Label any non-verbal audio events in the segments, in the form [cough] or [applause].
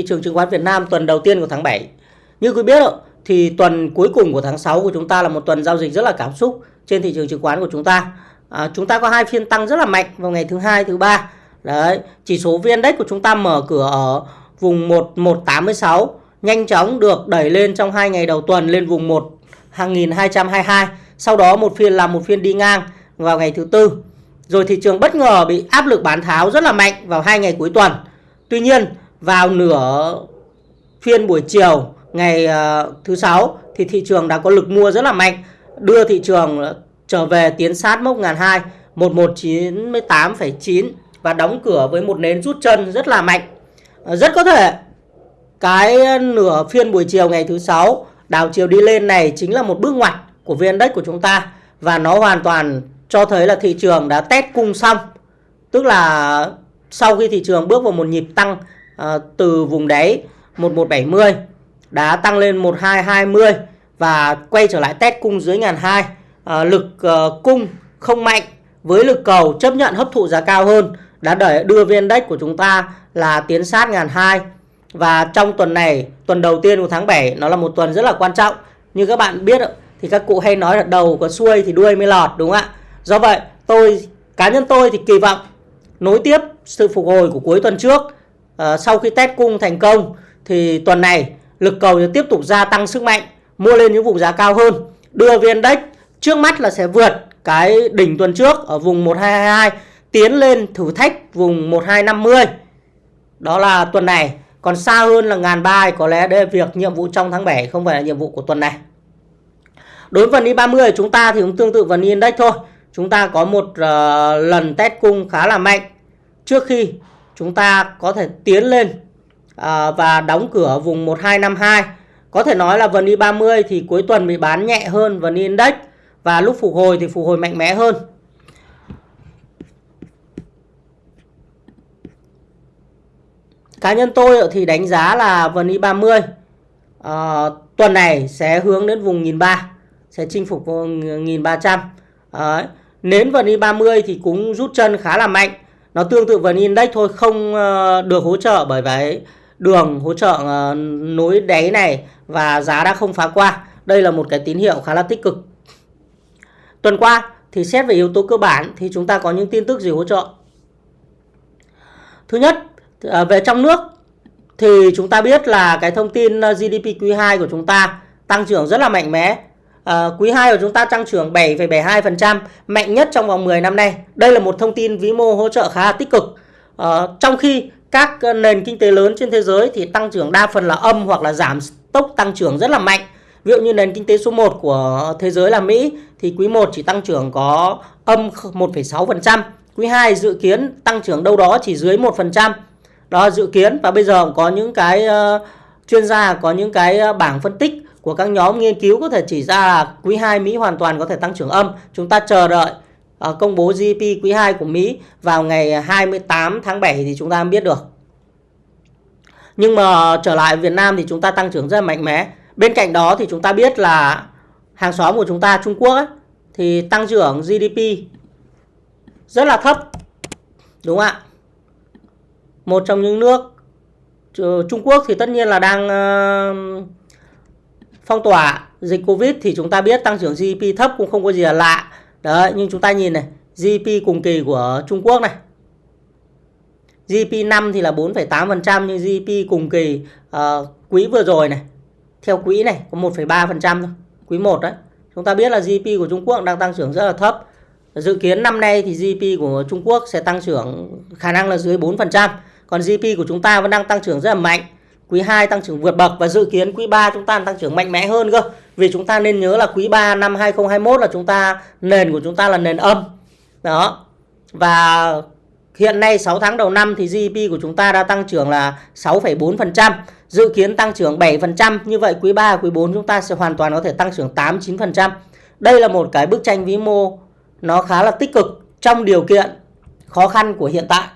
Thị trường chứng khoán Việt Nam tuần đầu tiên của tháng 7. Như quý biết thì tuần cuối cùng của tháng 6 của chúng ta là một tuần giao dịch rất là cảm xúc trên thị trường chứng khoán của chúng ta. À, chúng ta có hai phiên tăng rất là mạnh vào ngày thứ hai, thứ ba. Đấy, chỉ số VN Index của chúng ta mở cửa ở vùng 1186 nhanh chóng được đẩy lên trong hai ngày đầu tuần lên vùng 1222. Sau đó một phiên làm một phiên đi ngang vào ngày thứ tư. Rồi thị trường bất ngờ bị áp lực bán tháo rất là mạnh vào hai ngày cuối tuần. Tuy nhiên vào nửa phiên buổi chiều ngày ờ, thứ sáu thì thị trường đã có lực mua rất là mạnh đưa thị trường ờ, trở về tiến sát mốc ngàn hai 1198,9 và đóng cửa với một nến rút chân rất là mạnh. Ờ, rất có thể cái nửa phiên buổi chiều ngày thứ sáu đảo chiều đi lên này chính là một bước ngoặt của VN Index của chúng ta và nó hoàn toàn cho thấy là thị trường đã test cung xong. Tức là sau khi thị trường bước vào một nhịp tăng à, từ vùng đáy 1170 đã tăng lên 1220 và quay trở lại test cung dưới ngàn hai. À, lực uh, cung không mạnh với lực cầu chấp nhận hấp thụ giá cao hơn đã đẩy đưa viên index của chúng ta là tiến sát ngàn hai. Và trong tuần này tuần đầu tiên của tháng 7 nó là một tuần rất là quan trọng. Như các bạn biết thì các cụ hay nói là đầu có xuôi thì đuôi mới lọt đúng không ạ? Do vậy tôi cá nhân tôi thì kỳ vọng nối tiếp sự phục hồi của cuối tuần trước à, sau khi test cung thành công thì tuần này lực cầu sẽ tiếp tục gia tăng sức mạnh mua lên những vùng giá cao hơn. Đưa viên index trước mắt là sẽ vượt cái đỉnh tuần trước ở vùng 1222 tiến lên thử thách vùng 1250 đó là tuần này còn xa hơn là ngàn ba có lẽ đây là việc nhiệm vụ trong tháng 7 không phải là nhiệm vụ của tuần này. Đối với vn i30 chúng ta thì cũng tương tự vn index thôi. Chúng ta có một uh, lần test cung khá là mạnh. Trước khi chúng ta có thể tiến lên à, và đóng cửa vùng 1252. Có thể nói là vn i30 thì cuối tuần bị bán nhẹ hơn vn index và lúc phục hồi thì phục hồi mạnh mẽ hơn. Cá nhân tôi thì đánh giá là vn i30 à, tuần này sẽ hướng đến vùng 1300 sẽ chinh phục 1300. Đấy. nến vn i30 thì cũng rút chân khá là mạnh nó tương tự với index thôi, không ờ, được hỗ trợ bởi vậy đường hỗ trợ ờ, nối đáy này và giá đã không phá qua. Đây là một cái tín hiệu khá là tích cực. Tuần qua thì xét về yếu tố cơ bản thì chúng ta có những tin tức gì hỗ trợ? Thứ nhất ờ, về trong nước thì chúng ta biết là cái thông tin GDP quý 2 của chúng ta tăng trưởng rất là mạnh mẽ. À, quý 2 của chúng ta tăng trưởng 7,72%, mạnh nhất trong vòng 10 năm nay. Đây là một thông tin vĩ mô hỗ trợ khá là tích cực. À, trong khi các ờ, nền kinh tế lớn trên thế giới thì tăng trưởng đa phần là âm hoặc là giảm tốc tăng trưởng rất là mạnh. Ví dụ như nền kinh tế số 1 của thế giới là Mỹ thì quý 1 chỉ tăng trưởng có âm 1,6%, quý 2 dự kiến tăng trưởng đâu đó chỉ dưới 1%. Đó dự kiến và bây giờ có những cái uh, chuyên gia có những cái bảng phân tích của các nhóm nghiên cứu có thể chỉ ra là quý 2 Mỹ hoàn toàn có thể tăng trưởng âm. Chúng ta chờ đợi uh, công bố GDP quý 2 của Mỹ vào ngày 28 tháng 7 thì chúng ta biết được. Nhưng mà trở lại Việt Nam thì chúng ta tăng trưởng rất là mạnh mẽ. Bên cạnh đó thì chúng ta biết là hàng xóm của chúng ta Trung Quốc ấy, thì tăng trưởng GDP rất là thấp. Đúng không ạ? Một trong những nước ờ, Trung Quốc thì tất nhiên là đang uh, phong tỏa dịch Covid thì chúng ta biết tăng trưởng GDP thấp cũng không có gì là lạ. Đấy, nhưng chúng ta nhìn này, GDP cùng kỳ của Trung Quốc này. GDP năm thì là 4,8% nhưng GDP cùng kỳ uh, quý vừa rồi này, theo quý này có 1,3% thôi, quý 1 đấy. Chúng ta biết là GDP của Trung Quốc đang tăng trưởng rất là thấp. Dự kiến năm nay thì GDP của Trung Quốc sẽ tăng trưởng khả năng là dưới 4%. Còn GDP của chúng ta vẫn đang tăng trưởng rất là mạnh quý 2 tăng trưởng vượt bậc và dự kiến quý 3 chúng ta tăng trưởng mạnh mẽ hơn cơ. Vì chúng ta nên nhớ là quý 3 năm 2021 là chúng ta nền của chúng ta là nền âm. Đó. Và hiện nay 6 tháng đầu năm thì GDP của chúng ta đã tăng trưởng là 6,4%, dự kiến tăng trưởng 7%, như vậy quý 3 quý 4 chúng ta sẽ hoàn toàn có thể tăng trưởng 8 9%. Đây là một cái bức tranh vĩ mô nó khá là tích cực trong điều kiện khó khăn của hiện tại.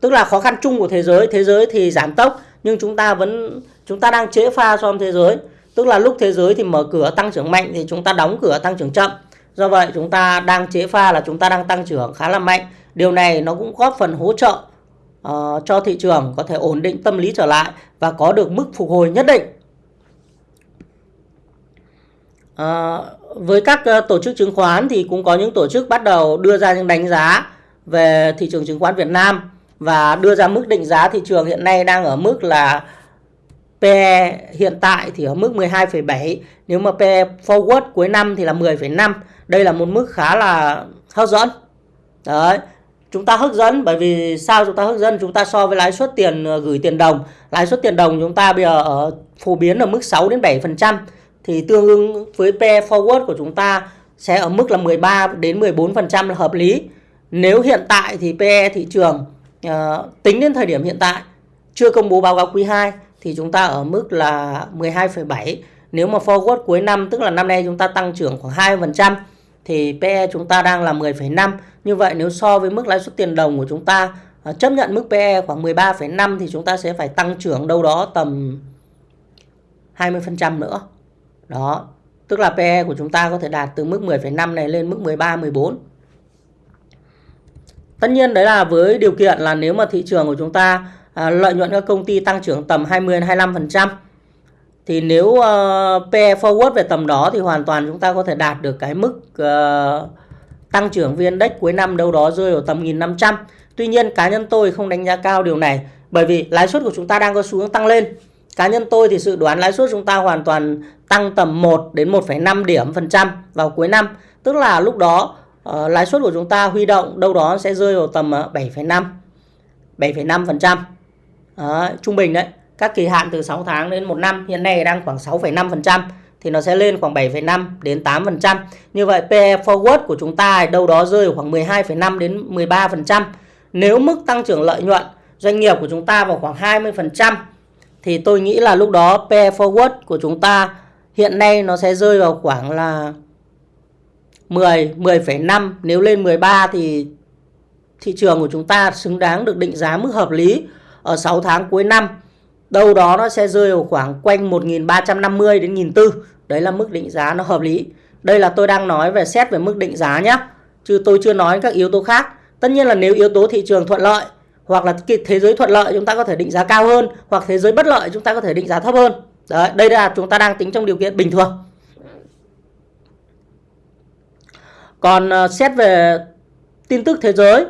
Tức là khó khăn chung của thế giới, thế giới thì giảm tốc nhưng chúng ta vẫn chúng ta đang chế pha so với thế giới. Tức là lúc thế giới thì mở cửa tăng trưởng mạnh thì chúng ta đóng cửa tăng trưởng chậm. Do vậy chúng ta đang chế pha là chúng ta đang tăng trưởng khá là mạnh. Điều này nó cũng góp phần hỗ trợ uh, cho thị trường có thể ổn định tâm lý trở lại và có được mức phục hồi nhất định. Uh, với các uh, tổ chức chứng khoán thì cũng có những tổ chức bắt đầu đưa ra những đánh giá về thị trường chứng khoán Việt Nam và đưa ra mức định giá thị trường hiện nay đang ở mức là PE hiện tại thì ở mức 12,7 nếu mà PE forward cuối năm thì là 10,5 đây là một mức khá là hấp dẫn. Đấy chúng ta hấp dẫn bởi vì sao chúng ta hấp dẫn? Chúng ta so với lãi suất tiền ờ, gửi tiền đồng. Lãi suất tiền đồng chúng ta bây giờ ở phổ biến ở mức 6 đến 7 phần trăm. Thì tương ứng với PE forward của chúng ta sẽ ở mức là 13 đến 14 phần trăm là hợp lý. Nếu hiện tại thì PE thị trường uh, tính đến thời điểm hiện tại chưa công bố báo cáo quý 2 thì chúng ta ở mức là 12,7 nếu mà forward cuối năm tức là năm nay chúng ta tăng trưởng khoảng 2% thì PE chúng ta đang là 10,5 như vậy nếu so với mức lãi suất tiền đồng của chúng ta uh, chấp nhận mức PE khoảng 13,5 thì chúng ta sẽ phải tăng trưởng đâu đó tầm 20% nữa. Đó tức là PE của chúng ta có thể đạt từ mức 10,5 này lên mức 13 14 Tất nhiên đấy là với điều kiện là nếu mà thị trường của chúng ta à, lợi nhuận các công ty tăng trưởng tầm 20 25% thì nếu ờ, uh, PE forward về tầm đó thì hoàn toàn chúng ta có thể đạt được cái mức uh, tăng trưởng VN Index cuối năm đâu đó rơi vào tầm 1500. Tuy nhiên cá nhân tôi không đánh giá cao điều này bởi vì lãi suất của chúng ta đang có xu hướng tăng lên. Cá nhân tôi thì dự đoán lãi suất chúng ta hoàn toàn tăng tầm 1 đến 1,5 điểm phần trăm vào cuối năm. Tức là lúc đó uh, lãi suất của chúng ta huy động đâu đó sẽ rơi vào tầm 7,5 7,5% uh, trung bình đấy các kỳ hạn từ 6 tháng đến 1 năm hiện nay đang khoảng 6,5% thì nó sẽ lên khoảng 7,5 đến 8%. Như vậy PE forward của chúng ta đâu đó rơi khoảng 12,5 đến 13%. Nếu mức tăng trưởng lợi nhuận doanh nghiệp của chúng ta vào khoảng 20% thì tôi nghĩ là lúc đó PE forward của chúng ta hiện nay nó sẽ rơi vào khoảng là 10, 10,5 nếu lên 13 thì thị trường của chúng ta xứng đáng được định giá mức hợp lý ở 6 tháng cuối năm. Đâu đó nó sẽ rơi vào khoảng quanh 1.350 đến 1.400. Đấy là mức định giá nó hợp lý. Đây là tôi đang nói về xét về mức định giá nhé. Chứ tôi chưa nói các yếu tố khác. Tất nhiên là nếu yếu tố thị trường thuận lợi hoặc là thế giới thuận lợi chúng ta có thể định giá cao hơn hoặc thế giới bất lợi chúng ta có thể định giá thấp hơn. Đấy, đây là chúng ta đang tính trong điều kiện bình thường. Còn ờ, xét về tin tức thế giới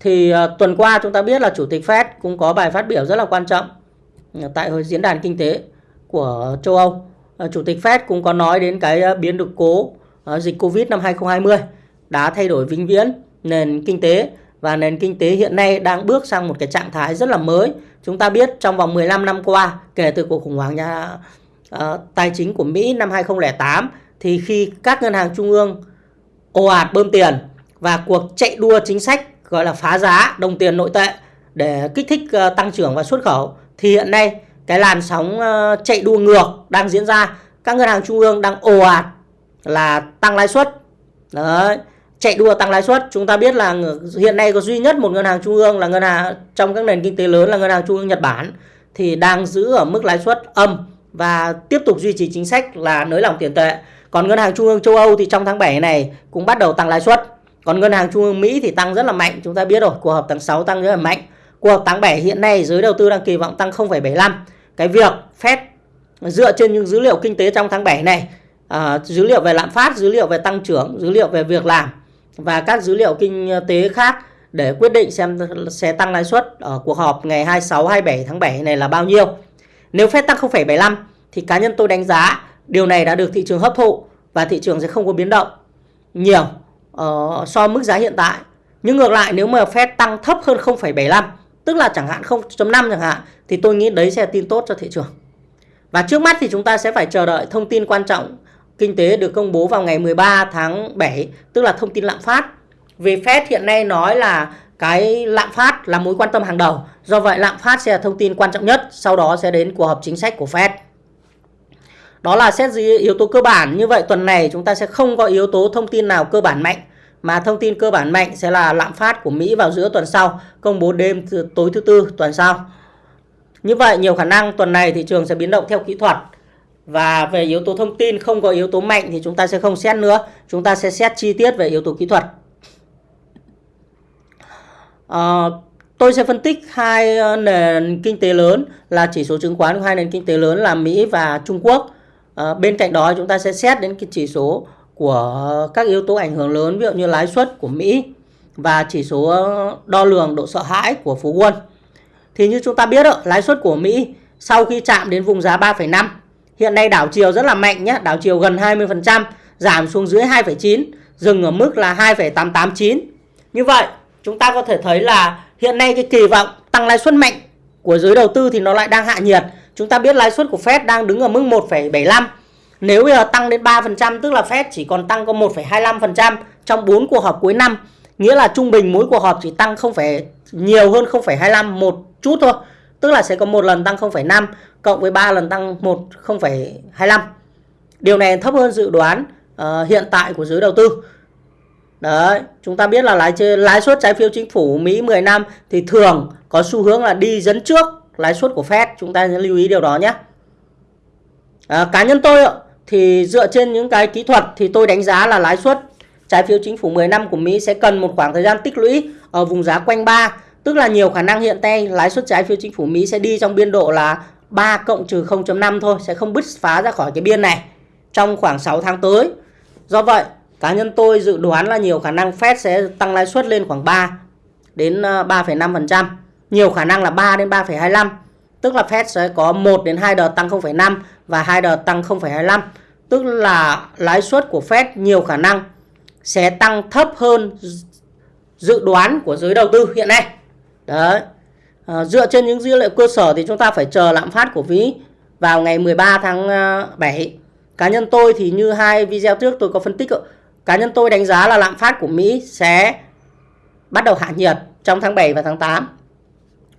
thì ờ, tuần qua chúng ta biết là chủ tịch Fed cũng có bài phát biểu rất là quan trọng ờ, tại hội diễn đàn kinh tế của châu Âu. Chủ tịch Fed cũng có nói đến cái biến được cố dịch Covid năm 2020 đã thay đổi vĩnh viễn nền kinh tế và nền kinh tế hiện nay đang bước sang một cái trạng thái rất là mới. Chúng ta biết trong vòng 15 năm qua kể từ cuộc khủng hoảng nhà uh, tài chính của Mỹ năm 2008 thì khi các ngân hàng trung ương ồ ạt bơm tiền và cuộc chạy đua chính sách, gọi là phá giá đồng tiền nội tệ để kích thích ờ, tăng trưởng và xuất khẩu. Thì hiện nay, cái làn sóng ờ, chạy đua ngược đang diễn ra. Các ngân hàng trung ương đang ồ ạt là tăng lãi suất. Đấy, chạy đua tăng lãi suất. Chúng ta biết là hiện nay có duy nhất một ngân hàng trung ương là ngân hàng, trong các nền kinh tế lớn là ngân hàng trung ương Nhật Bản, thì đang giữ ở mức lãi suất âm và tiếp tục duy trì chính sách là nới lỏng tiền tệ còn ngân hàng trung ương châu Âu thì trong tháng 7 này cũng bắt đầu tăng lãi suất. Còn ngân hàng trung ương Mỹ thì tăng rất là mạnh, chúng ta biết rồi, cuộc họp tháng 6 tăng rất là mạnh. Cuộc họp tháng 7 hiện nay giới đầu tư đang kỳ vọng tăng 0,75. Cái việc Fed dựa trên những dữ liệu kinh tế trong tháng 7 này, à, dữ liệu về lạm phát, dữ liệu về tăng trưởng, dữ liệu về việc làm và các dữ liệu kinh tế khác để quyết định xem sẽ tăng lãi suất ở cuộc họp ngày 26 27 tháng 7 này là bao nhiêu. Nếu Fed tăng 0,75 thì cá nhân tôi đánh giá Điều này đã được thị trường hấp thụ và thị trường sẽ không có biến động nhiều uh, so mức giá hiện tại. Nhưng ngược lại nếu mà Fed tăng thấp hơn 0,75 tức là chẳng hạn 0.5 chẳng hạn thì tôi nghĩ đấy sẽ là tin tốt cho thị trường. Và trước mắt thì chúng ta sẽ phải chờ đợi thông tin quan trọng kinh tế được công bố vào ngày 13 tháng 7 tức là thông tin lạm phát. Vì Fed hiện nay nói là cái lạm phát là mối quan tâm hàng đầu. Do vậy lạm phát sẽ là thông tin quan trọng nhất, sau đó sẽ đến cuộc họp chính sách của Fed. Đó là xét gì yếu tố cơ bản. Như vậy tuần này chúng ta sẽ không có yếu tố thông tin nào cơ bản mạnh. Mà thông tin cơ bản mạnh sẽ là lạm phát của Mỹ vào giữa tuần sau. Công bố đêm tối thứ tư tuần sau. Như vậy nhiều khả năng tuần này thị trường sẽ biến động theo kỹ thuật. Và về yếu tố thông tin không có yếu tố mạnh thì chúng ta sẽ không xét nữa. Chúng ta sẽ xét chi tiết về yếu tố kỹ thuật. À, tôi sẽ phân tích hai ờ, nền kinh tế lớn là chỉ số chứng khoán của hai nền kinh tế lớn là Mỹ và Trung Quốc. À, bên cạnh đó chúng ta sẽ xét đến cái chỉ số của các yếu tố ảnh hưởng lớn ví dụ như lãi suất của Mỹ và chỉ số đo lường độ sợ hãi của Phú Quân. Thì như chúng ta biết đó, lãi suất của Mỹ sau khi chạm đến vùng giá 3,5 hiện nay đảo chiều rất là mạnh nhé, đảo chiều gần 20%, giảm xuống dưới 2,9, dừng ở mức là 2,889. Như vậy, chúng ta có thể thấy là hiện nay cái kỳ vọng tăng lãi suất mạnh của giới đầu tư thì nó lại đang hạ nhiệt. Chúng ta biết lãi suất của Fed đang đứng ở mức 1,75. Nếu bây giờ tăng đến 3% tức là Fed chỉ còn tăng có 1,25% trong 4 cuộc họp cuối năm. Nghĩa là trung bình mỗi cuộc họp chỉ tăng không phải nhiều hơn 0,25 một chút thôi. Tức là sẽ có một lần tăng 0,5 cộng với 3 lần tăng 1 0,25. Điều này thấp hơn dự đoán uh, hiện tại của giới đầu tư. Đấy, chúng ta biết là lãi lãi suất trái phiếu chính phủ Mỹ 10 năm thì thường có xu hướng là đi dẫn trước lãi suất của Fed, chúng ta lưu ý điều đó nhé. À, cá nhân tôi thì dựa trên những cái kỹ thuật thì tôi đánh giá là lãi suất trái phiếu chính phủ 10 năm của Mỹ sẽ cần một khoảng thời gian tích lũy ở vùng giá quanh 3, tức là nhiều khả năng hiện nay lãi suất trái phiếu chính phủ Mỹ sẽ đi trong biên độ là 3 cộng trừ 0.5 thôi, sẽ không bứt phá ra khỏi cái biên này trong khoảng 6 tháng tới. Do vậy, cá nhân tôi dự đoán là nhiều khả năng Fed sẽ tăng lãi suất lên khoảng 3 đến à, 3,5%, trăm nhiều khả năng là 3 đến 3,25, tức là Fed sẽ có 1 đến 2 đợt tăng 0,5 và 2 đợt tăng 0,25, tức là lãi suất của Fed nhiều khả năng sẽ tăng thấp hơn dự đoán của giới đầu tư hiện nay. Đấy. À, dựa trên những dữ liệu cơ sở thì chúng ta phải chờ lạm phát của Mỹ vào ngày 13 tháng à, 7. Cá nhân tôi thì như hai video trước tôi có phân tích cá nhân tôi đánh giá là lạm phát của Mỹ sẽ bắt đầu hạ nhiệt trong tháng 7 và tháng 8.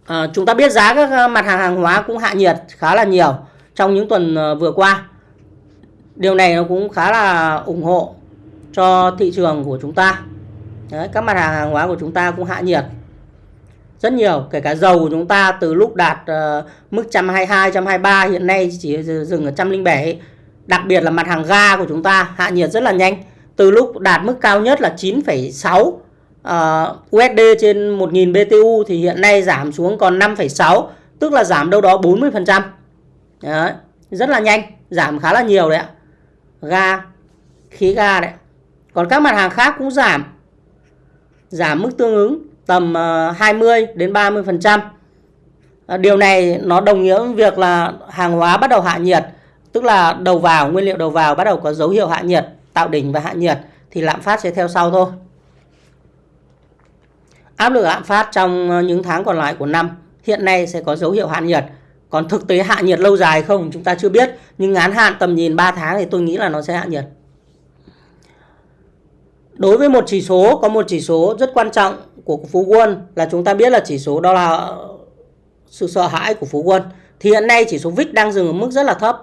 À, chúng ta biết giá các ờ, mặt hàng hàng hóa cũng hạ nhiệt khá là nhiều trong những tuần ờ, vừa qua. Điều này nó cũng khá là ủng hộ cho thị trường của chúng ta. Đấy, các mặt hàng hàng hóa của chúng ta cũng hạ nhiệt rất nhiều kể cả dầu của chúng ta từ lúc đạt uh, mức 122 123 hiện nay chỉ dừng ở 107 đặc biệt là mặt hàng ga của chúng ta hạ nhiệt rất là nhanh từ lúc đạt mức cao nhất là 9,6 Ờ, uh, USD trên 1000 BTU thì hiện nay giảm xuống còn 5,6 tức là giảm đâu đó 40% đấy, rất là nhanh giảm khá là nhiều đấy ạ ga khí ga đấy còn các mặt hàng khác cũng giảm giảm mức tương ứng tầm ờ, 20 đến 30%. Ờ, điều này nó đồng nghĩa với việc là hàng hóa bắt đầu hạ nhiệt, tức là đầu vào, nguyên liệu đầu vào bắt đầu có dấu hiệu hạ nhiệt, tạo đỉnh và hạ nhiệt thì lạm phát sẽ theo sau thôi. Áp lực lạm phát trong ờ, những tháng còn lại của năm hiện nay sẽ có dấu hiệu hạ nhiệt. Còn thực tế hạ nhiệt lâu dài không chúng ta chưa biết, nhưng ngắn hạn tầm nhìn 3 tháng thì tôi nghĩ là nó sẽ hạ nhiệt. Đối với một chỉ số có một chỉ số rất quan trọng của Phú Quân là chúng ta biết là chỉ số đó là sự sợ hãi của Phú Quân. Thì hiện nay chỉ số VIX đang dừng ở mức rất là thấp.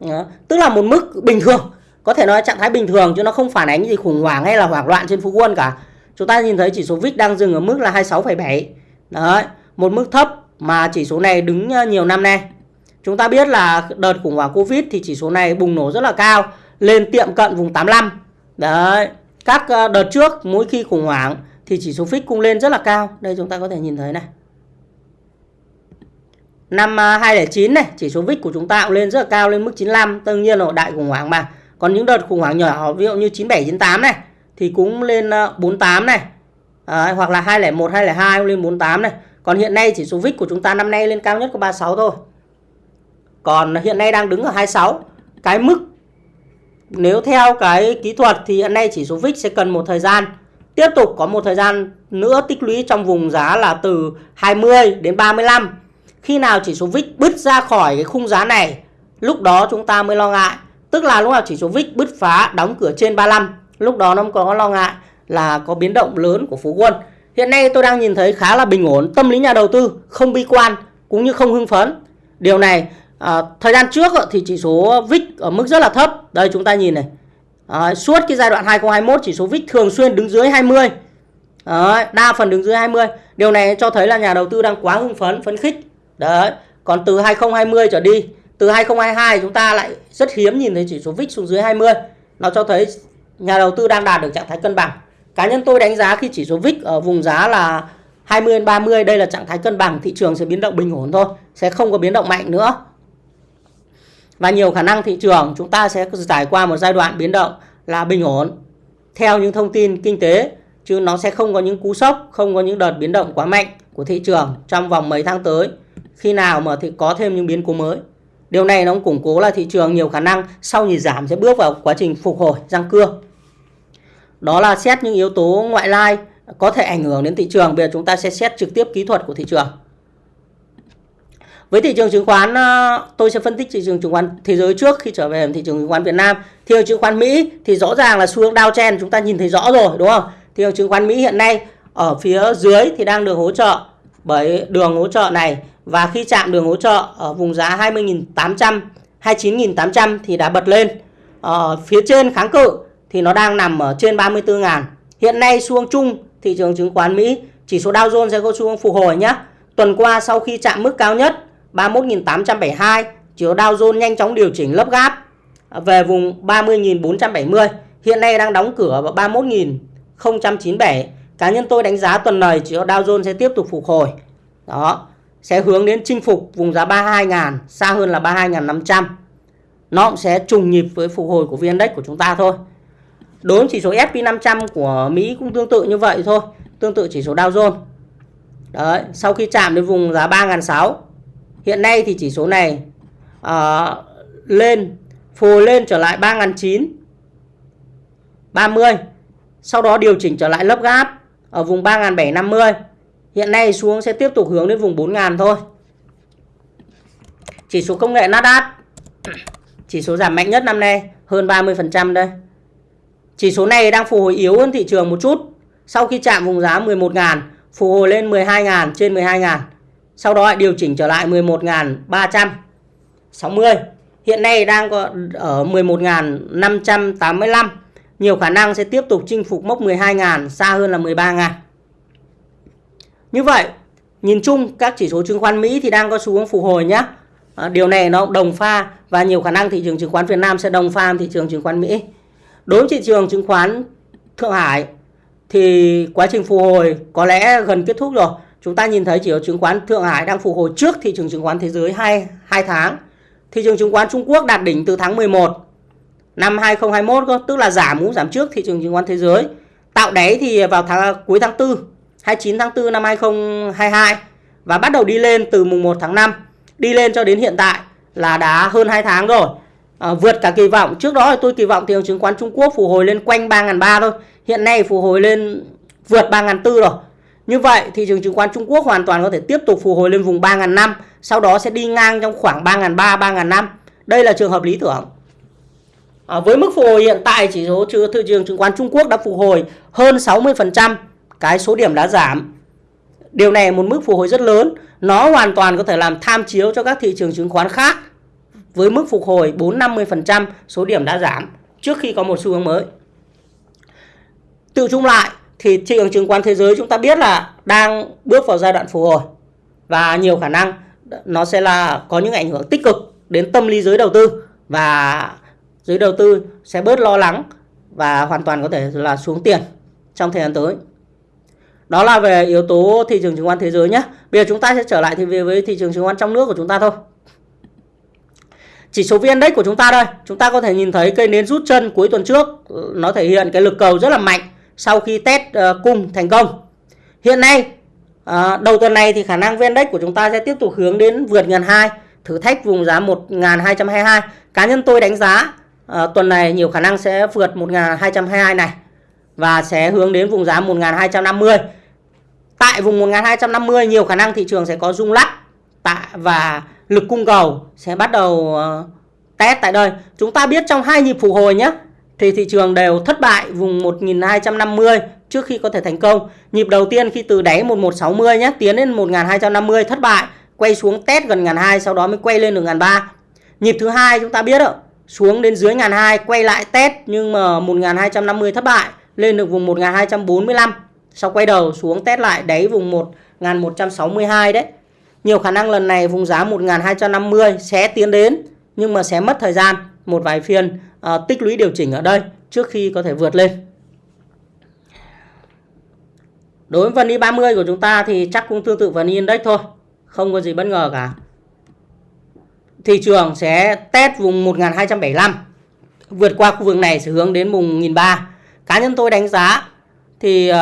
Đó. Tức là một mức bình thường. Có thể nói trạng thái bình thường chứ nó không phản ánh gì khủng hoảng hay là hoảng loạn trên Phú Quân cả. Chúng ta nhìn thấy chỉ số VIX đang dừng ở mức là 26,7. Đấy, một mức thấp mà chỉ số này đứng ờ, nhiều năm nay. Chúng ta biết là đợt khủng hoảng Covid thì chỉ số này bùng nổ rất là cao, lên tiệm cận vùng 85. Đấy, các ờ, đợt trước mỗi khi khủng hoảng thì chỉ số FIX cũng lên rất là cao. Đây chúng ta có thể nhìn thấy này. Năm ờ, 2009 này, chỉ số VIX của chúng ta cũng lên rất là cao lên mức 95, tất nhiên là đại khủng hoảng mà. Còn những đợt khủng hoảng nhỏ ví dụ như 97 98 này thì cũng lên ờ, 48 này. À, hoặc là 201 202 cũng lên 48 này. Còn hiện nay chỉ số VIX của chúng ta năm nay lên cao nhất có 36 thôi. Còn hiện nay đang đứng ở 26. Cái mức nếu theo cái kỹ thuật thì hiện nay chỉ số VIX sẽ cần một thời gian tiếp tục có một thời gian nữa tích lũy trong vùng giá là từ 20 đến 35. Khi nào chỉ số VIX bứt ra khỏi cái khung giá này, lúc đó chúng ta mới lo ngại. Tức là lúc nào chỉ số VIX bứt phá đóng cửa trên 35, lúc đó nó có lo ngại là có biến động lớn của Phú Quân. Hiện nay tôi đang nhìn thấy khá là bình ổn, tâm lý nhà đầu tư không bi quan cũng như không hưng phấn. Điều này à, thời gian trước thì chỉ số VIX ở mức rất là thấp. Đây chúng ta nhìn này. À, suốt cái giai đoạn 2021 chỉ số VIX thường xuyên đứng dưới 20 Đấy, đa phần đứng dưới 20 điều này cho thấy là nhà đầu tư đang quá hưng phấn phấn khích. Đấy còn từ 2020 trở đi từ 2022 chúng ta lại rất hiếm nhìn thấy chỉ số VIX xuống dưới 20 nó cho thấy nhà đầu tư đang đạt được trạng thái cân bằng cá nhân tôi đánh giá khi chỉ số VIX ở vùng giá là 20 đến 30 đây là trạng thái cân bằng, thị trường sẽ biến động bình ổn thôi, sẽ không có biến động mạnh nữa. Và nhiều khả năng thị trường chúng ta sẽ trải qua một giai đoạn biến động là bình ổn theo những thông tin kinh tế chứ nó sẽ không có những cú sốc, không có những đợt biến động quá mạnh của thị trường trong vòng mấy tháng tới khi nào mà thì có thêm những biến cố mới. Điều này nó cũng củng cố là thị trường nhiều khả năng sau nhịp giảm sẽ bước vào quá trình phục hồi răng cưa. Đó là xét những yếu tố ngoại lai có thể ảnh hưởng đến thị trường. Bây giờ chúng ta sẽ xét trực tiếp kỹ thuật của thị trường. Với thị trường chứng khoán, ờ, tôi sẽ phân tích thị trường chứng khoán thế giới trước khi trở về thị trường chứng khoán Việt Nam. Thị trường chứng khoán Mỹ thì rõ ràng là xu hướng downtrend chúng ta nhìn thấy rõ rồi đúng không? Thị trường chứng khoán Mỹ hiện nay ở phía dưới thì đang được hỗ trợ bởi đường hỗ trợ này và khi chạm đường hỗ trợ ở vùng giá 20.800 29.800 thì đã bật lên. Ở phía trên kháng cự thì nó đang nằm ở trên 34.000. Hiện nay xu hướng chung thị trường chứng khoán Mỹ chỉ số Dow Jones sẽ có xu hướng phục hồi nhé. Tuần qua sau khi chạm mức cao nhất 31.872, chỉ số Dow Jones nhanh chóng điều chỉnh lấp gáp à, về vùng 30.470. Hiện nay đang đóng cửa vào 31.097. Cá nhân tôi đánh giá tuần này chỉ số Dow Jones sẽ tiếp tục phục hồi. Đó, sẽ hướng đến chinh phục vùng giá 32.000, xa hơn là 32.500. Nó cũng sẽ trùng nhịp với phục hồi của VN Index của chúng ta thôi. Đối với chỉ số S&P 500 của Mỹ cũng tương tự như vậy thôi, tương tự chỉ số Dow Jones. Đấy, sau khi chạm đến vùng giá 3.600 Hiện nay thì chỉ số này uh, lên phù lên trở lại 3.900 30 Sau đó điều chỉnh trở lại lớp gáp ở vùng 3.750 Hiện nay xuống sẽ tiếp tục hướng đến vùng 4.000 thôi. Chỉ số công nghệ Nasdaq Chỉ số giảm mạnh nhất năm nay hơn 30% đây. Chỉ số này đang phục hồi yếu hơn thị trường một chút. Sau khi chạm vùng giá 11.000 Phục hồi lên 12.000 trên 12.000 sau đó lại điều chỉnh trở lại 11.360 hiện nay đang có ở 11.585 nhiều khả năng sẽ tiếp tục chinh phục mốc 12.000 xa hơn là 13.000 như vậy, nhìn chung, các chỉ số chứng khoán Mỹ thì đang có xu hướng phục hồi nhé ờ, điều này nó đồng pha và nhiều khả năng thị trường chứng khoán Việt Nam sẽ đồng pha thị trường chứng khoán Mỹ đối với thị trường chứng khoán Thượng Hải thì quá trình phục hồi có lẽ gần kết thúc rồi chúng ta nhìn thấy chỉ số chứng khoán Thượng Hải đang phục hồi trước thị trường chứng khoán thế giới 2, 2 tháng. Thị trường chứng khoán Trung Quốc đạt đỉnh từ tháng 11 năm 2021 cơ, tức là giảm cũng giảm trước thị trường chứng khoán thế giới. Tạo đáy thì vào tháng cuối tháng 4, 29 tháng 4 năm 2022 và bắt đầu đi lên từ mùng 1 tháng 5. Đi lên cho đến hiện tại là đã hơn 2 tháng rồi. À, vượt cả kỳ vọng. Trước đó thì tôi kỳ vọng thị trường chứng khoán Trung Quốc phục hồi lên quanh 3.300 thôi. Hiện nay phục hồi lên vượt 3.400 rồi. Như vậy thị trường chứng khoán Trung Quốc hoàn toàn có thể tiếp tục phục hồi lên vùng 3.500 sau đó sẽ đi ngang trong khoảng 3.300 3.500. Đây là trường hợp lý tưởng. À, với mức phục hồi hiện tại chỉ số thị trường chứng khoán Trung Quốc đã phục hồi hơn 60% cái số điểm đã giảm. Điều này một mức phục hồi rất lớn, nó hoàn toàn có thể làm tham chiếu cho các thị trường chứng khoán khác với mức phục hồi 4-50% số điểm đã giảm trước khi có một xu hướng mới. Tự chung lại, thì thị trường chứng khoán thế giới chúng ta biết là đang bước vào giai đoạn phục hồi và nhiều khả năng nó sẽ là có những ảnh hưởng tích cực đến tâm lý giới đầu tư và giới đầu tư sẽ bớt lo lắng và hoàn toàn có thể là xuống tiền trong thời gian tới. Đó là về yếu tố thị trường chứng khoán thế giới nhé. Bây giờ chúng ta sẽ trở lại thì về với thị trường chứng khoán trong nước của chúng ta thôi. Chỉ số VN Index của chúng ta đây, chúng ta có thể nhìn thấy cây nến rút chân cuối tuần trước, ừ, nó thể hiện cái lực cầu rất là mạnh sau khi test uh, cung thành công. Hiện nay uh, đầu tuần này thì khả năng VN Index của chúng ta sẽ tiếp tục hướng đến vượt ngàn hai thử thách vùng giá 1222. Cá nhân tôi đánh giá uh, tuần này nhiều khả năng sẽ vượt 1222 này và sẽ hướng đến vùng giá 1250. Tại vùng 1250 nhiều khả năng thị trường sẽ có rung lắc tại và lực cung cầu sẽ bắt đầu ờ, test tại đây. Chúng ta biết trong hai nhịp phục hồi nhé thì thị trường đều thất bại vùng 1250 trước khi có thể thành công. Nhịp đầu tiên khi từ đáy 1160 nhé, tiến lên 1250 thất bại, quay xuống test gần 1200 sau đó mới quay lên được 1300. Nhịp thứ hai chúng ta biết rồi, xuống đến dưới 1200 quay lại test nhưng mà 1250 thất bại, lên được vùng 1245. Sau quay đầu xuống test lại đáy vùng 1162 đấy. Nhiều khả năng lần này vùng giá 1250 sẽ tiến đến nhưng mà sẽ mất thời gian một vài phiên à, tích lũy điều chỉnh ở đây trước khi có thể vượt lên. đối với vn 30 của chúng ta thì chắc cũng tương tự vn index thôi không có gì bất ngờ cả. Thị trường sẽ test vùng 1275 vượt qua khu vực này sẽ hướng đến vùng 1003 cá nhân tôi đánh giá thì uh,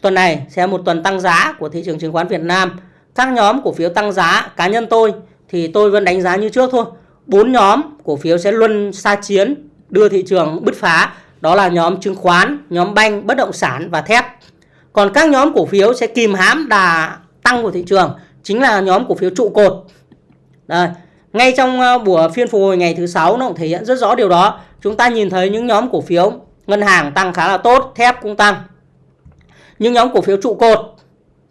tuần này sẽ một tuần tăng giá của thị trường chứng khoán Việt Nam các nhóm cổ phiếu tăng giá, cá nhân tôi thì tôi vẫn đánh giá như trước thôi. Bốn nhóm cổ phiếu sẽ luôn xa chiến, đưa thị trường bứt phá. Đó là nhóm chứng khoán, nhóm banh, bất động sản và thép. Còn các nhóm cổ phiếu sẽ kìm hãm đà tăng của thị trường, chính là nhóm cổ phiếu trụ cột. Đây. ngay trong ờ, buổi phiên phục hồi ngày thứ sáu nó cũng thể hiện rất rõ điều đó. Chúng ta nhìn thấy những nhóm cổ phiếu, ngân hàng tăng khá là tốt, thép cũng tăng. Nhưng nhóm cổ phiếu trụ cột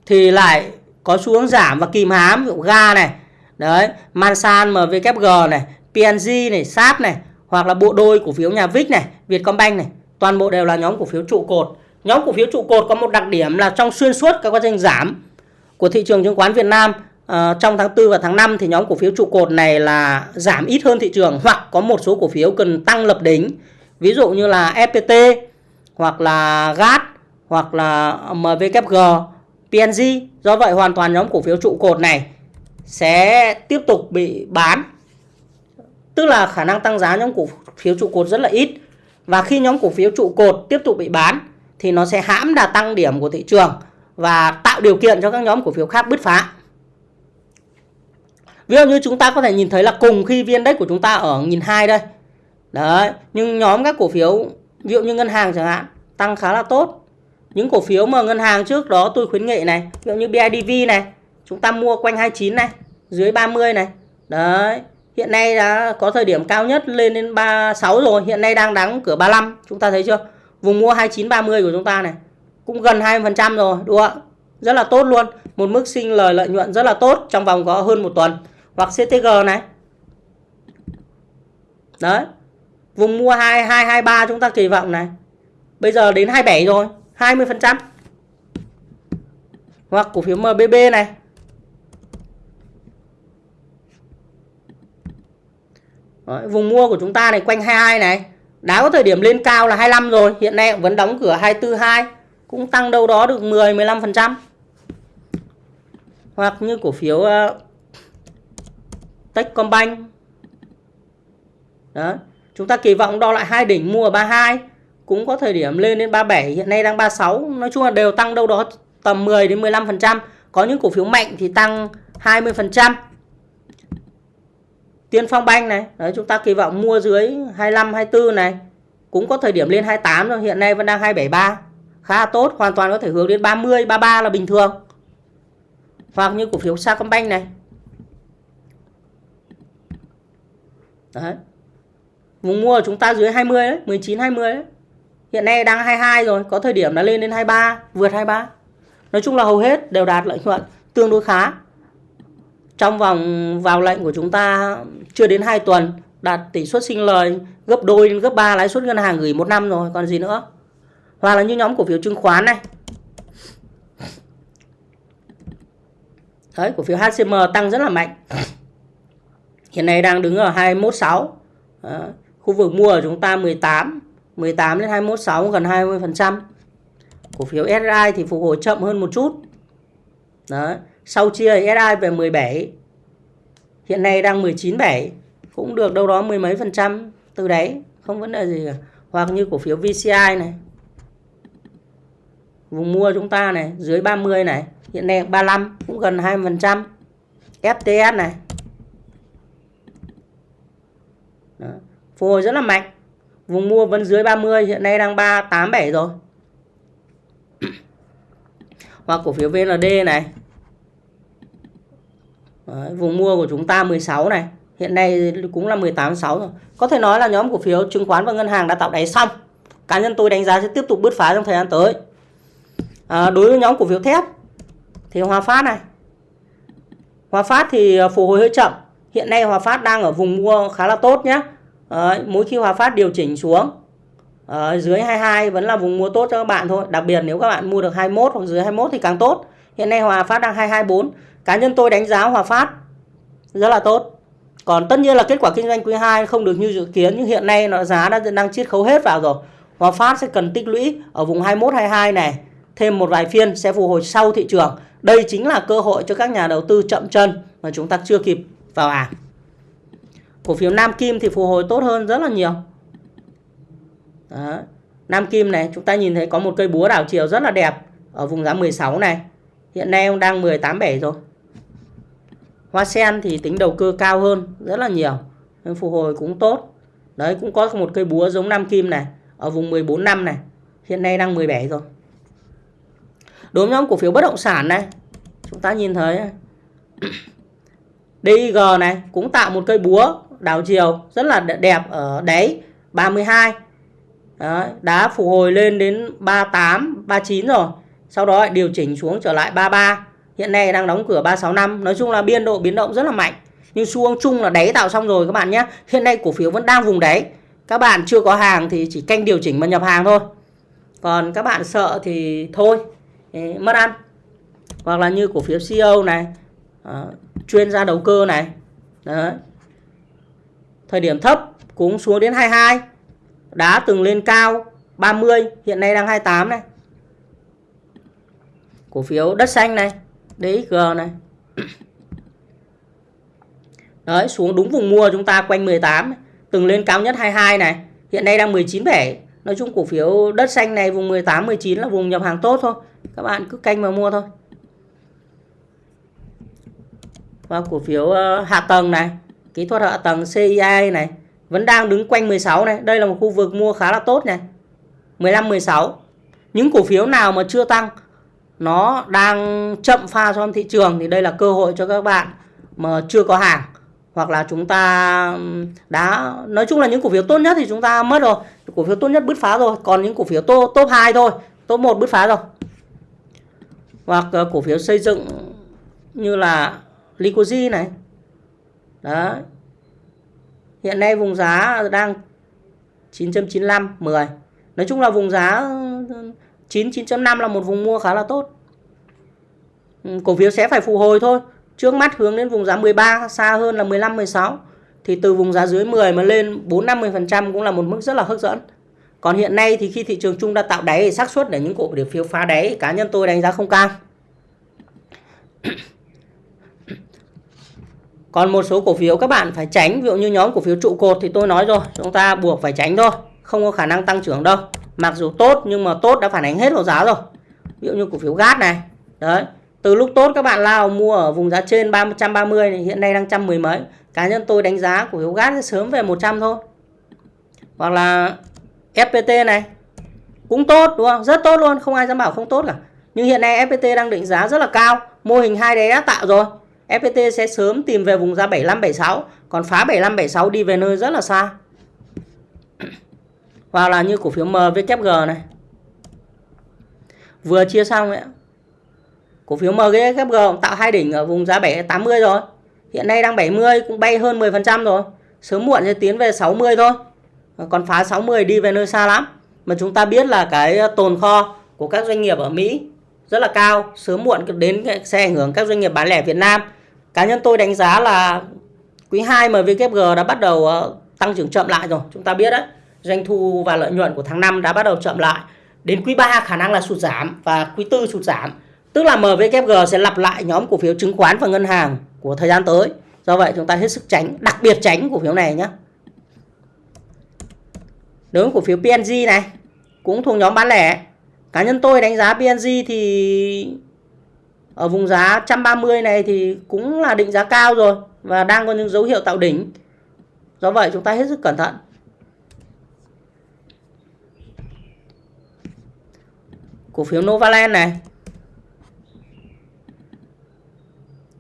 thì lại có xu hướng giảm và kìm hám ví dụ ga này đấy Mansan MVKG này PNG này SAP này hoặc là bộ đôi cổ phiếu nhà Vic này Vietcombank này toàn bộ đều là nhóm cổ phiếu trụ cột. Nhóm cổ phiếu trụ cột có một đặc điểm là trong xuyên suốt các quá trình giảm của thị trường chứng khoán Việt Nam uh, trong tháng 4 và tháng 5 thì nhóm cổ phiếu trụ cột này là giảm ít hơn thị trường hoặc có một số cổ phiếu cần tăng lập đỉnh. Ví dụ như là FPT hoặc là GAT hoặc là MVKG PNG do vậy, hoàn toàn nhóm cổ phiếu trụ cột này sẽ tiếp tục bị bán. Tức là khả năng tăng giá nhóm cổ phiếu trụ cột rất là ít. Và khi nhóm cổ phiếu trụ cột tiếp tục bị bán, thì nó sẽ hãm đà tăng điểm của thị trường và tạo điều kiện cho các nhóm cổ phiếu khác bứt phá. Ví dụ như chúng ta có thể nhìn thấy là cùng khi viên đất của chúng ta ở nghìn hai đây. Đấy, nhưng nhóm các cổ phiếu, ví dụ như ngân hàng chẳng hạn, tăng khá là tốt những cổ phiếu mà ngân hàng trước đó tôi khuyến nghị này, ví dụ như BIDV này, chúng ta mua quanh 29 này, dưới 30 này. Đấy, hiện nay đã có thời điểm cao nhất lên đến 36 rồi, hiện nay đang đóng cửa 35 chúng ta thấy chưa? Vùng mua 29 30 của chúng ta này, cũng gần 20% rồi, đúng không ạ? Rất là tốt luôn, một mức sinh lời lợi nhuận rất là tốt trong vòng có hơn một tuần. Hoặc CTG này. Đấy, vùng mua 2223 chúng ta kỳ vọng này. Bây giờ đến 27 rồi 20% hoặc cổ phiếu MBB này. Đấy, vùng mua của chúng ta này quanh 22 này. Đã có thời điểm lên cao là 25 rồi hiện nay vẫn đóng cửa 242 cũng tăng đâu đó được 10 15% hoặc như cổ phiếu uh, Techcombank. Đó chúng ta kỳ vọng đo lại hai đỉnh mua ở 32 cũng có thời điểm lên đến 37 hiện nay đang 36 nói chung là đều tăng đâu đó tầm 10 đến 15 phần trăm. Có những cổ phiếu mạnh thì tăng 20 phần trăm. Tiên Phong Banh này, đấy, chúng ta kỳ vọng mua dưới 25 24 này. Cũng có thời điểm lên 28 rồi, hiện nay vẫn đang 273 khá là tốt, hoàn toàn có thể hướng đến 30 33 là bình thường. Hoặc như cổ phiếu Sacombank này. Đấy. Vùng mua của chúng ta dưới 20 đấy 19 20 đấy hiện nay đang 22 rồi, có thời điểm đã lên đến 23 vượt 23 nói chung là hầu hết đều đạt lợi nhuận tương đối khá. Trong vòng, vào lệnh của chúng ta chưa đến 2 tuần, đạt tỷ suất sinh lời gấp đôi đến gấp 3 lãi suất ngân hàng gửi một năm rồi, còn gì nữa. Hoặc là như nhóm cổ phiếu chứng khoán này. Đấy, cổ phiếu HCM tăng rất là mạnh. Hiện nay đang đứng ở 216 Đó. khu vực mua của chúng ta 18 18 đến 216 gần 20%. cổ phiếu SI thì phục hồi chậm hơn một chút đấy sau chia SI về 17 hiện nay đang 19,7 cũng được đâu đó mười mấy phần trăm từ đấy không vấn đề gì cả hoặc như cổ phiếu VCI này vùng mua chúng ta này dưới 30 này hiện nay 35 cũng gần 20%. FTS này Đó. phục hồi rất là mạnh vùng mua vẫn dưới 30 hiện nay đang 387 rồi. [coughs] Hoặc cổ phiếu VND này. Đấy, vùng mua của chúng ta 16 này. Hiện nay cũng là 18.6 rồi. Có thể nói là nhóm cổ phiếu chứng khoán và ngân hàng đã tạo đáy xong. Cá nhân tôi đánh giá sẽ tiếp tục bứt phá trong thời gian tới. À, đối với nhóm cổ phiếu thép thì Hòa Phát này. Hòa Phát thì à, phục hồi hơi chậm. Hiện nay Hòa Phát đang ở vùng mua khá là tốt nhé Đấy, mỗi khi Hòa Phát điều chỉnh xuống ở dưới 22 vẫn là vùng mua tốt cho các bạn thôi. Đặc biệt nếu các bạn mua được 21 hoặc dưới 21 thì càng tốt. Hiện nay Hòa Phát đang 224 cá nhân tôi đánh giá Hòa Phát rất là tốt. Còn tất nhiên là kết quả kinh doanh quý 2 không được như dự kiến nhưng hiện nay nó giá đã đang chiết khấu hết vào rồi. Hòa Phát sẽ cần tích lũy ở vùng 21 22 này thêm một vài phiên sẽ phục hồi sau thị trường. Đây chính là cơ hội cho các nhà đầu tư chậm chân mà chúng ta chưa kịp vào hàng. Cổ phiếu Nam Kim thì phục hồi tốt hơn rất là nhiều. Đó. Nam Kim này chúng ta nhìn thấy có một cây búa đảo chiều rất là đẹp ở vùng giá 16 này. Hiện nay ông đang 187 rồi. Hoa sen thì tính đầu cơ cao hơn rất là nhiều. Nên phục hồi cũng tốt. Đấy cũng có một cây búa giống Nam Kim này ở vùng 14 năm này. Hiện nay đang 17 rồi. Đối với nhóm cổ phiếu bất động sản này, chúng ta nhìn thấy DIG này cũng tạo một cây búa đảo chiều rất là đẹp ở đáy 32. Đấy, đã phục hồi lên đến 38, 39 rồi. Sau đó điều chỉnh xuống trở lại 33. Hiện nay đang đóng cửa 365. Nói chung là biên độ biến động rất là mạnh. Nhưng xu hướng chung là đáy tạo xong rồi các bạn nhé. Hiện nay cổ phiếu vẫn đang vùng đáy. Các bạn chưa có hàng thì chỉ canh điều chỉnh mà nhập hàng thôi. Còn các bạn sợ thì thôi, mất ăn. Hoặc là như cổ phiếu CEO này, ờ, chuyên gia đầu cơ này. Đấy. Thời điểm thấp cũng xuống đến 22. đá từng lên cao 30, hiện nay đang 28 này. Cổ phiếu đất xanh này, DXG này. [coughs] Đấy, xuống đúng vùng mua chúng ta quanh 18, từng lên cao nhất 22 này, hiện nay đang 19 7. Nói chung cổ phiếu đất xanh này vùng 18 19 là vùng nhập hàng tốt thôi. Các bạn cứ canh mà mua thôi. Và cổ phiếu ờ, hạ tầng này, kỹ thuật hạ tầng CII này vẫn đang đứng quanh 16 này. Đây là một khu vực mua khá là tốt này. 15 16. Những cổ phiếu nào mà chưa tăng nó đang chậm pha trong thị trường thì đây là cơ hội cho các bạn mà chưa có hàng hoặc là chúng ta đã nói chung là những cổ phiếu tốt nhất thì chúng ta mất rồi cổ phiếu tốt nhất bứt phá rồi còn những cổ phiếu top top 2 thôi top 1 bứt phá rồi hoặc ờ, cổ phiếu xây dựng như là Licoji này. Đấy. Hiện nay vùng giá đang 9.95 10 nói chung là vùng giá 9 9.5 là một vùng mua khá là tốt. Ừ, cổ phiếu sẽ phải phục hồi thôi. Trước mắt hướng đến vùng giá 13 xa hơn là 15 16 thì từ vùng giá dưới 10 mà lên 4 50% cũng là một mức rất là hấp dẫn. Còn hiện nay thì khi thị trường chung đã tạo đáy thì xác suất để những cổ phiếu phá đáy, cá nhân tôi đánh giá không cao còn một số cổ phiếu các bạn phải tránh, ví dụ như nhóm cổ phiếu trụ cột thì tôi nói rồi, chúng ta buộc phải tránh thôi, không có khả năng tăng trưởng đâu. Mặc dù tốt nhưng mà tốt đã phản ánh hết vào giá rồi. Ví dụ như cổ phiếu gas này, đấy, từ lúc tốt các bạn lao mua ở vùng giá trên 330 này, hiện nay đang trăm mười mấy. Cá nhân tôi đánh giá cổ phiếu gas sẽ sớm về 100 thôi. Hoặc là FPT này, cũng tốt, đúng không? Rất tốt luôn, không ai dám bảo không tốt cả. Nhưng hiện nay FPT đang định giá rất là cao, mô hình hai đấy đã tạo rồi. FPT sẽ sớm tìm về vùng giá 75 76 còn phá 75 76 đi về nơi rất là xa. [coughs] Hoặc là như cổ phiếu MVKG này. Vừa chia xong ấy cổ phiếu MVKG tạo hai đỉnh ở vùng giá 780 rồi. Hiện nay đang 70 cũng bay hơn 10% rồi. Sớm muộn sẽ tiến về 60 thôi. Còn phá 60 đi về nơi xa lắm. Mà chúng ta biết là cái tồn kho của các doanh nghiệp ở Mỹ rất là cao. Sớm muộn đến sẽ ảnh hưởng các doanh nghiệp bán lẻ Việt Nam cá nhân tôi đánh giá là quý 2 MVKG đã bắt đầu ờ, tăng trưởng chậm lại rồi chúng ta biết đấy doanh thu và lợi nhuận của tháng 5 đã bắt đầu chậm lại. Đến quý 3 khả năng là sụt giảm và quý 4 sụt giảm. Tức là MVKG sẽ lặp lại nhóm cổ phiếu chứng khoán và ngân hàng của thời gian tới. Do vậy chúng ta hết sức tránh, đặc biệt tránh cổ phiếu này nhé. Đối với cổ phiếu PNG này cũng thuộc nhóm bán lẻ. Cá nhân tôi đánh giá PNG thì ở vùng giá 130 này thì cũng là định giá cao rồi và đang có những dấu hiệu tạo đỉnh. Do vậy chúng ta hết sức cẩn thận. cổ phiếu Novaland này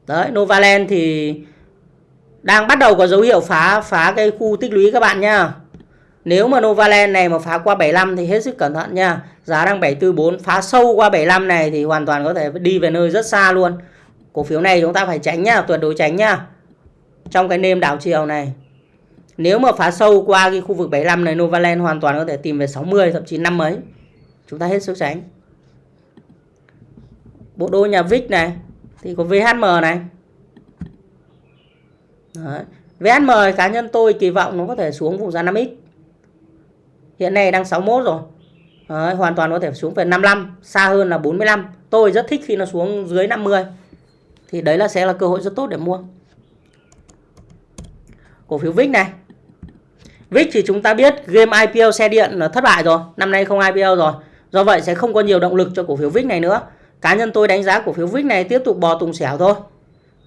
đấy, Novaland thì đang bắt đầu có dấu hiệu phá phá cái khu tích lũy các bạn nhá nếu mà Novaland này mà phá qua 75 thì hết sức cẩn thận nha. Giá đang 744 phá sâu qua 75 này thì hoàn toàn có thể đi về nơi rất xa luôn. Cổ phiếu này chúng ta phải tránh nhá tuyệt đối tránh nhá trong cái nêm đảo chiều này. Nếu mà phá sâu qua cái khu vực 75 này, Novaland hoàn toàn có thể tìm về 60 thậm chí năm mấy. Chúng ta hết sức tránh. Bộ đôi nhà VIX này, thì có VHM này. Đấy. VHM cá nhân tôi kỳ vọng nó có thể xuống vùng giá 5x hiện nay đang 61 rồi. Đấy, hoàn toàn có thể xuống về 55 xa hơn là 45 tôi rất thích khi nó xuống dưới 50 thì đấy là sẽ là cơ hội rất tốt để mua. Cổ phiếu VIX này. VIX thì chúng ta biết game IPO xe điện là thất bại rồi. Năm nay không IPO rồi. Do vậy sẽ không có nhiều động lực cho cổ phiếu VIX này nữa. Cá nhân tôi đánh giá cổ phiếu VIX này tiếp tục bò tùng xẻo thôi.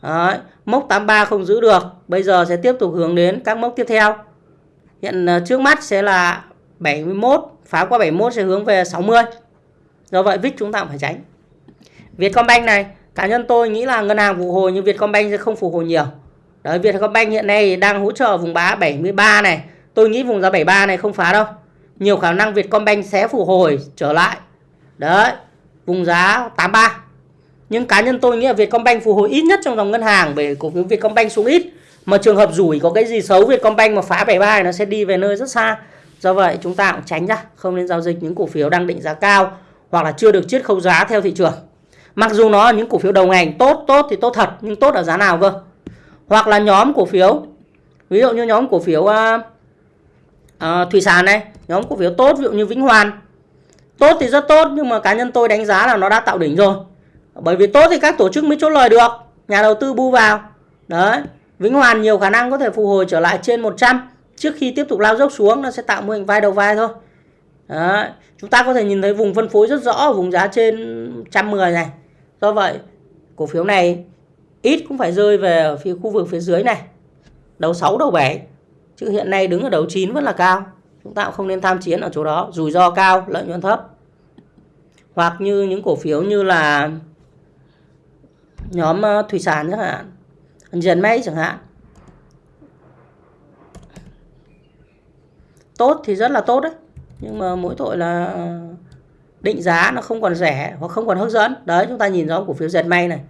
Đấy, mốc 83 không giữ được. Bây giờ sẽ tiếp tục hướng đến các mốc tiếp theo. Hiện ờ, trước mắt sẽ là 71 phá qua 71 sẽ hướng về 60 do vậy vít chúng ta cũng phải tránh. Vietcombank này, cá nhân tôi nghĩ là ngân hàng phục hồi nhưng Vietcombank sẽ không phục hồi nhiều. Đấy, Vietcombank hiện nay đang hỗ trợ vùng giá 73 này. Tôi nghĩ vùng giá 73 này không phá đâu. Nhiều khả năng Vietcombank sẽ phục hồi trở lại. Đấy, vùng giá 83 nhưng cá nhân tôi nghĩ là Vietcombank phục hồi ít nhất trong dòng ngân hàng về cổ phiếu Vietcombank xuống ít. Mà trường hợp rủi có cái gì xấu, Vietcombank mà phá 73 nó sẽ đi về nơi rất xa do vậy chúng ta cũng tránh ra không nên giao dịch những cổ phiếu đang định giá cao hoặc là chưa được chiết khấu giá theo thị trường. Mặc dù nó là những cổ phiếu đầu ngành tốt tốt thì tốt thật nhưng tốt ở giá nào cơ? Hoặc là nhóm cổ phiếu ví dụ như nhóm cổ phiếu uh, uh, thủy sản này nhóm cổ phiếu tốt ví dụ như Vĩnh Hoàn. Tốt thì rất tốt nhưng mà cá nhân tôi đánh giá là nó đã tạo đỉnh rồi. Bởi vì tốt thì các tổ chức mới chốt lời được nhà đầu tư bu vào. Đấy Vĩnh Hoàn nhiều khả năng có thể phục hồi trở lại trên 100 trước khi tiếp tục lao dốc xuống, nó sẽ tạo mô hình vai đầu vai thôi. Đấy. chúng ta có thể nhìn thấy vùng phân phối rất rõ vùng giá trên 110 này. Do vậy, cổ phiếu này ít cũng phải rơi về phía khu vực phía dưới này. Đầu 6 đầu 7 chứ hiện nay đứng ở đầu 9 vẫn là cao. Chúng ta cũng không nên tham chiến ở chỗ đó. Rủi ro cao, lợi nhuận thấp. Hoặc như những cổ phiếu như là nhóm ờ, thủy sản chẳng hạn dần máy chẳng hạn. Tốt thì rất là tốt đấy. Nhưng mà mỗi tội là định giá nó không còn rẻ hoặc không còn hấp dẫn. Đấy chúng ta nhìn rõ cổ phiếu dệt may này.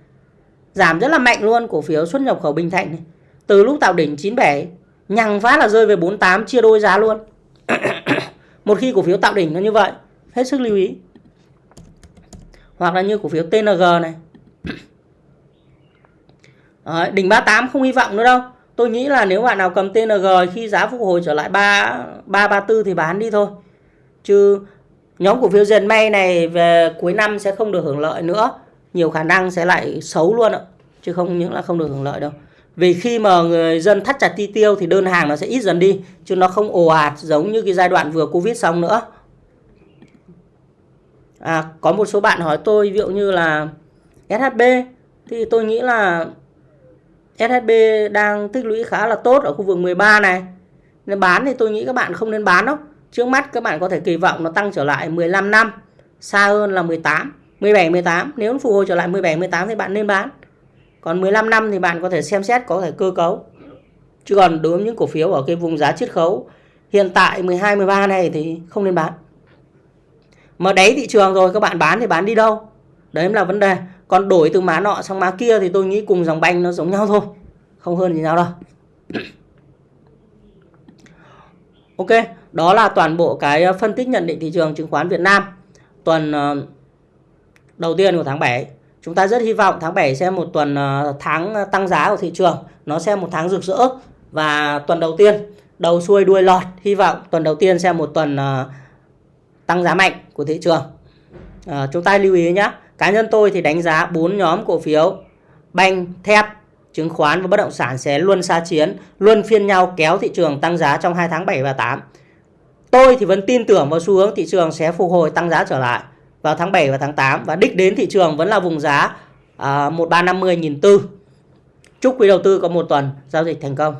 Giảm rất là mạnh luôn cổ phiếu xuất nhập khẩu Bình Thạnh này. Từ lúc tạo đỉnh 97 nhằng phát là rơi về 48 chia đôi giá luôn. [coughs] Một khi cổ phiếu tạo đỉnh nó như vậy hết sức lưu ý. Hoặc là như cổ phiếu TNG này. [coughs] Đấy, đỉnh 38 không hy vọng nữa đâu tôi nghĩ là nếu bạn nào cầm TNG khi giá phục hồi trở lại 3 334 thì bán đi thôi. Chứ nhóm cổ phiếu dệt may này về cuối năm sẽ không được hưởng lợi nữa. Nhiều khả năng sẽ lại xấu luôn ạ. Chứ không những là không được hưởng lợi đâu. Vì khi mà người dân thắt chặt chi tiêu thì đơn hàng nó sẽ ít dần đi chứ nó không ồ ạt giống như cái giai đoạn vừa covid xong nữa. À, có một số bạn hỏi tôi ví dụ như là SHB thì tôi nghĩ là SHB đang tích lũy khá là tốt ở khu vực 13 này. Nên bán thì tôi nghĩ các bạn không nên bán đâu. Trước mắt các bạn có thể kỳ vọng nó tăng trở lại 15 năm, xa hơn là 18 17 18 nếu nó phục hồi trở lại 17 18 thì bạn nên bán. Còn 15 năm thì bạn có thể xem xét có thể cơ cấu. Chứ còn đối với những cổ phiếu ở cái vùng giá chiết khấu, hiện tại 12 13 này thì không nên bán. Mà đáy thị trường rồi, các bạn bán thì bán đi đâu? Đấy là vấn đề. Còn đổi từ má nọ sang má kia thì tôi nghĩ cùng dòng banh nó giống nhau thôi. Không hơn gì nhau đâu. [clears throat] Ok đó là toàn bộ cái ờ, phân tích nhận định thị trường chứng khoán Việt Nam. Tuần ờ, đầu tiên của tháng 7 chúng ta rất hy vọng tháng 7 sẽ một tuần ờ, tháng tăng giá của thị trường. Nó sẽ một tháng rực rỡ. Và tuần đầu tiên đầu xuôi đuôi lọt. Hy vọng tuần đầu tiên sẽ một tuần tăng giá mạnh của thị trường. À, chúng ta lưu ý nhé cá nhân tôi thì đánh giá bốn nhóm cổ phiếu. Banh thép chứng khoán và bất động sản sẽ luôn xa chiến luôn phiên nhau kéo thị trường tăng giá trong hai tháng 7 và 8 tôi thì vẫn tin tưởng vào xu hướng thị trường sẽ phục hồi tăng giá trở lại vào tháng 7 và tháng 8 và đích đến thị trường vẫn là vùng giá à, 1350 nghìn tư. Chúc quý đầu tư có một tuần giao dịch thành công.